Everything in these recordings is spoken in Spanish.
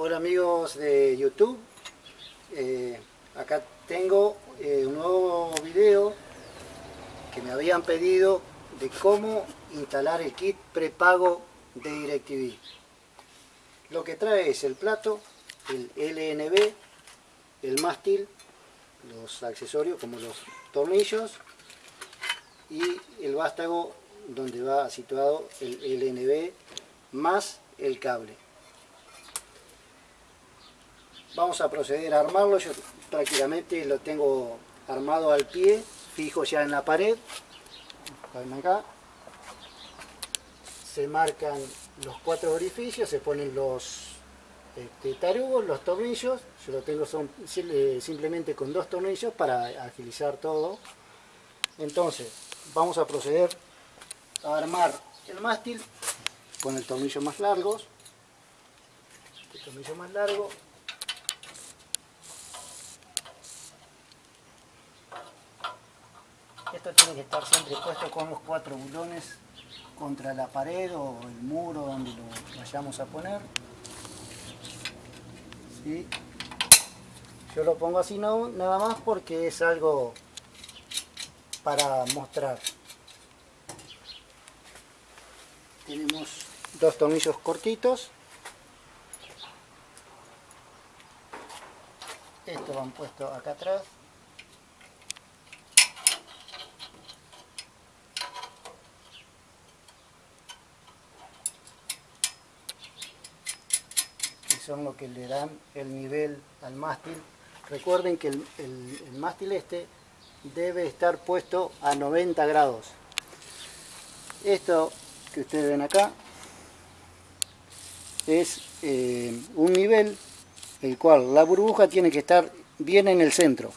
Hola amigos de YouTube, eh, acá tengo eh, un nuevo video que me habían pedido de cómo instalar el kit prepago de DirecTV. Lo que trae es el plato, el LNB, el mástil, los accesorios como los tornillos y el vástago donde va situado el LNB más el cable vamos a proceder a armarlo. Yo prácticamente lo tengo armado al pie fijo ya en la pared. Acá. Se marcan los cuatro orificios se ponen los este, tarugos, los tornillos. Yo lo tengo son, simplemente con dos tornillos para agilizar todo. Entonces vamos a proceder a armar el mástil con el tornillo más largo. El tornillo más largo Esto tiene que estar siempre puesto con los cuatro bulones contra la pared o el muro donde lo vayamos a poner. Yo lo pongo así no, nada más porque es algo para mostrar. Tenemos dos tornillos cortitos. Estos van puestos acá atrás. Son lo que le dan el nivel al mástil. Recuerden que el, mástil este debe estar puesto a 90 grados. Esto que ustedes ven acá es eh, un nivel el cual la burbuja tiene que estar bien en el centro.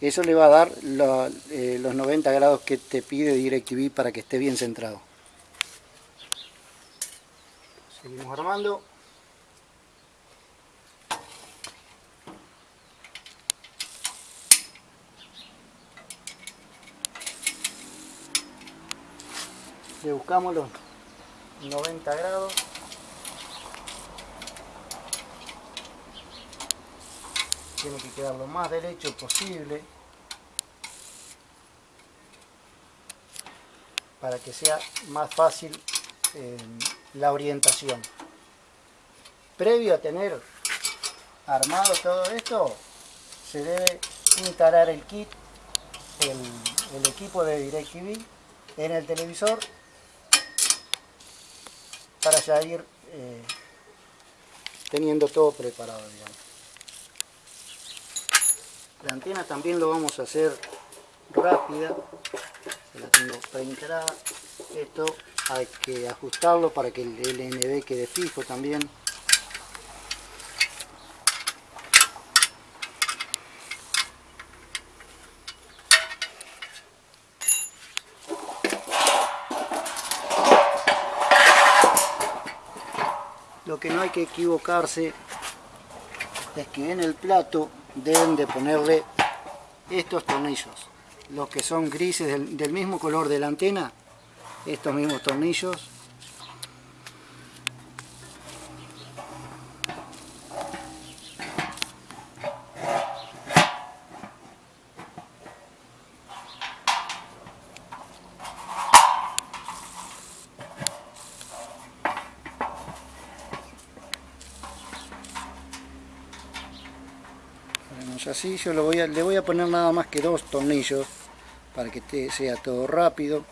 Eso le va a dar eh, los 90 grados que te pide DirecTV para que esté bien centrado. Seguimos armando. Le buscamos los 90 grados. Tiene que quedar lo más derecho posible. Para que sea más fácil eh, la orientación. Previo a tener armado todo esto se debe instalar el kit el, el equipo de DirecTV en el televisor para ya ir eh, teniendo todo preparado la antena también lo vamos a hacer rápida. La tengo preinstalada esto hay que ajustarlo para que el LNB quede fijo también Lo que no hay que equivocarse es que en el plato deben de ponerle estos tornillos, los que son grises del, del mismo color de la antena, estos mismos tornillos así, yo le voy a poner nada más que dos tornillos para que sea todo rápido.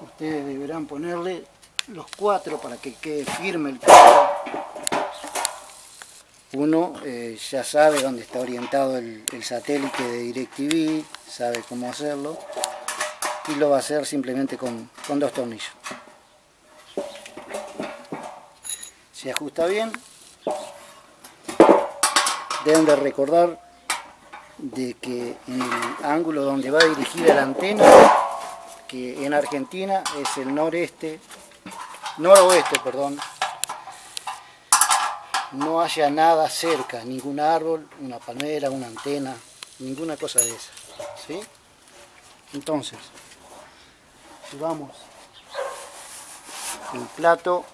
Ustedes deberán ponerle los cuatro para que quede firme el plato. Uno eh, ya sabe dónde está orientado el, el satélite de DirecTV, sabe cómo hacerlo y lo va a hacer simplemente con, con dos tornillos. Se ajusta bien deben de recordar de que en el ángulo donde va dirigida la antena, que en Argentina es el noreste, noroeste, perdón, no haya nada cerca, ningún árbol, una palmera, una antena, ninguna cosa de esa. ¿sí? Entonces, si vamos el plato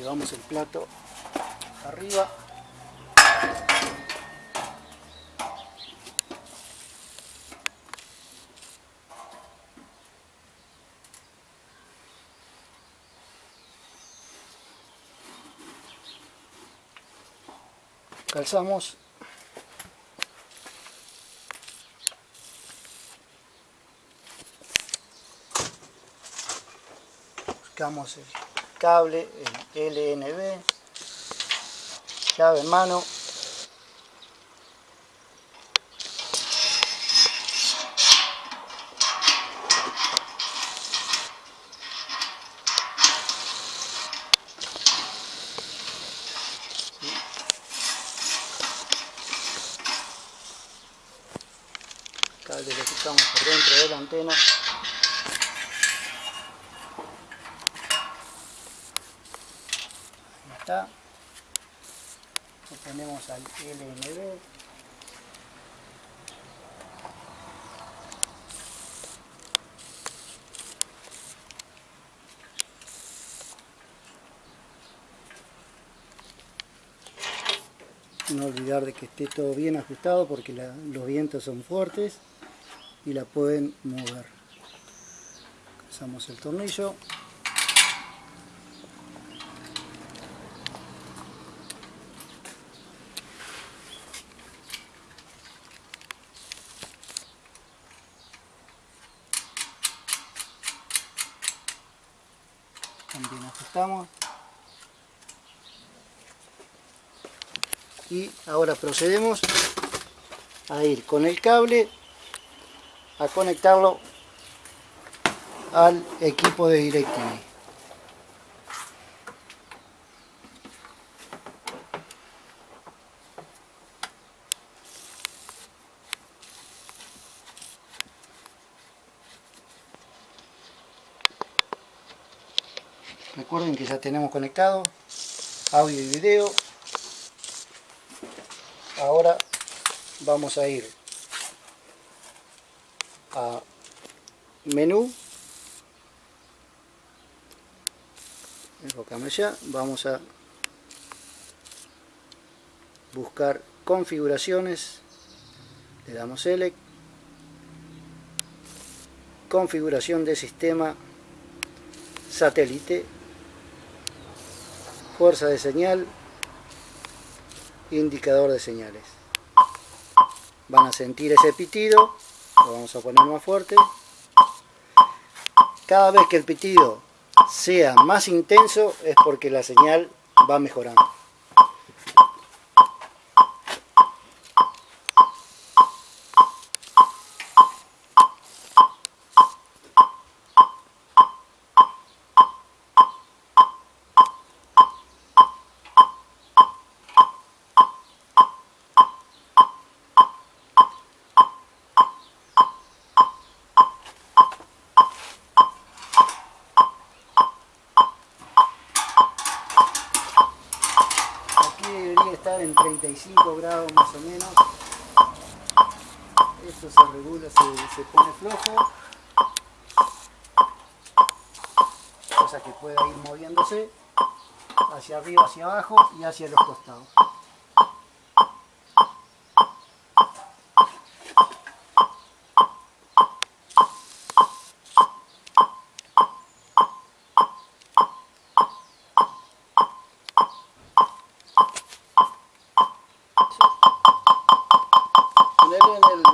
llevamos el plato arriba. Calzamos. Buscamos el cable, el LNB, llave en mano. Cable lo quitamos por dentro de la antena. Está. Ponemos al LNB no olvidar de que esté todo bien ajustado porque los vientos son fuertes y la pueden mover. Pasamos el tornillo también ajustamos y ahora procedemos a ir con el cable a conectarlo al equipo de DirecTV. Recuerden que ya tenemos conectado audio y video ahora vamos a ir a menú. Enfocame ya vamos a buscar configuraciones. Le damos select. Configuración de sistema satélite. Fuerza de señal indicador de señales. Van a sentir ese pitido lo vamos a poner más fuerte. Cada vez que el pitido sea más intenso es porque la señal va mejorando estar en 35 grados más o menos. Esto se regula, se, se pone flojo. Cosa que pueda ir moviéndose hacia arriba, hacia abajo y hacia los costados.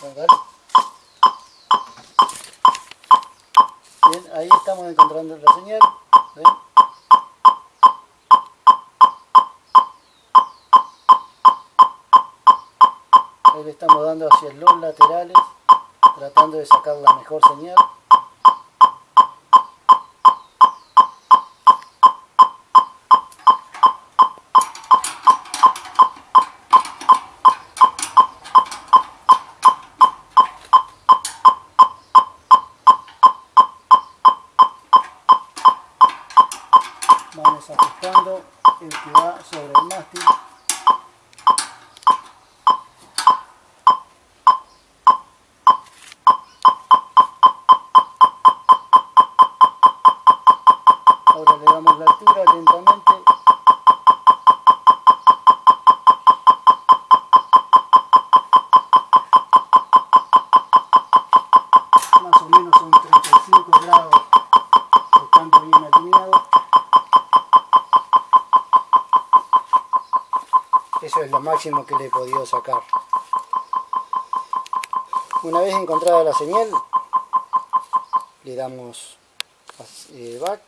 Bien, ahí estamos encontrando la señal. Ahí le estamos dando hacia los laterales, tratando de sacar la mejor señal. El que va sobre el mástil. Ahora le damos la altura lentamente. Más o menos son 35 grados estando bien alineado es lo máximo que le he podido sacar una vez encontrada la señal le damos eh, back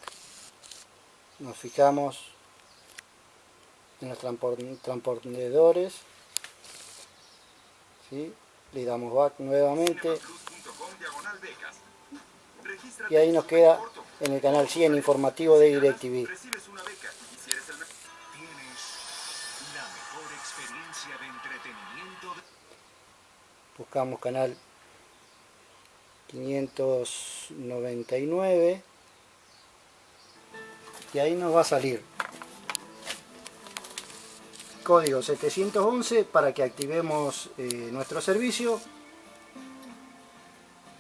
nos fijamos en los transpondedores ¿sí? le damos back nuevamente y ahí nos queda en el canal 100 informativo de DirecTV. Buscamos canal 599 y ahí nos va a salir. Código 711 para que activemos eh, nuestro servicio.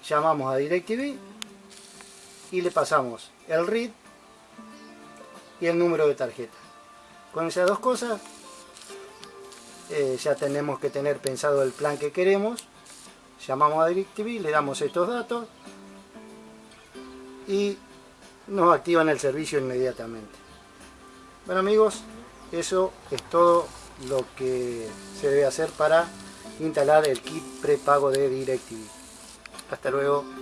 Llamamos a DirecTV y le pasamos el RID y el número de tarjeta. Con esas dos cosas eh, ya tenemos que tener pensado el plan que queremos. Llamamos a DirecTV, le damos estos datos y nos activan el servicio inmediatamente. Bueno amigos, eso es todo lo que se debe hacer para instalar el kit prepago de DirecTV. Hasta luego.